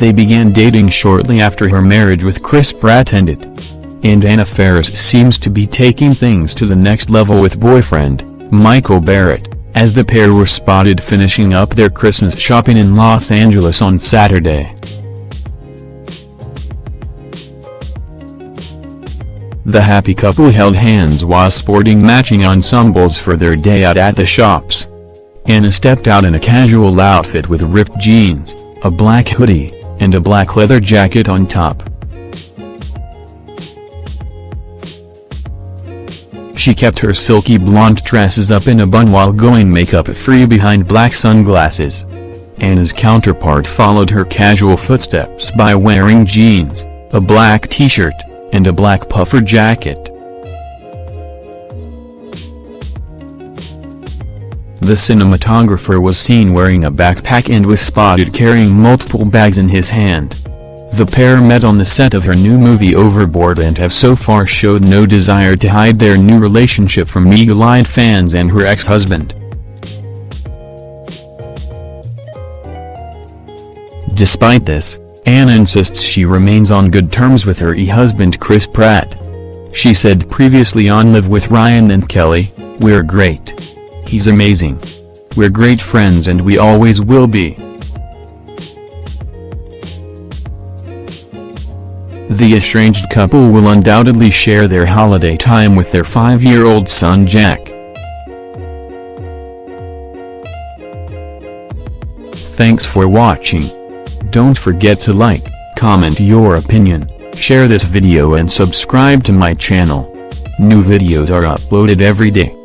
They began dating shortly after her marriage with Chris Pratt ended. And Anna Faris seems to be taking things to the next level with boyfriend, Michael Barrett, as the pair were spotted finishing up their Christmas shopping in Los Angeles on Saturday. The happy couple held hands while sporting matching ensembles for their day out at the shops. Anna stepped out in a casual outfit with ripped jeans, a black hoodie, and a black leather jacket on top. She kept her silky blonde tresses up in a bun while going makeup-free behind black sunglasses. Anna's counterpart followed her casual footsteps by wearing jeans, a black t-shirt, and a black puffer jacket. The cinematographer was seen wearing a backpack and was spotted carrying multiple bags in his hand. The pair met on the set of her new movie Overboard and have so far showed no desire to hide their new relationship from eagle-eyed fans and her ex-husband. Despite this, Anna insists she remains on good terms with her e-husband Chris Pratt. She said previously on Live with Ryan and Kelly, We're great. He's amazing. We're great friends and we always will be. The estranged couple will undoubtedly share their holiday time with their five-year-old son Jack. Thanks for watching. Don't forget to like, comment your opinion, share this video and subscribe to my channel. New videos are uploaded every day.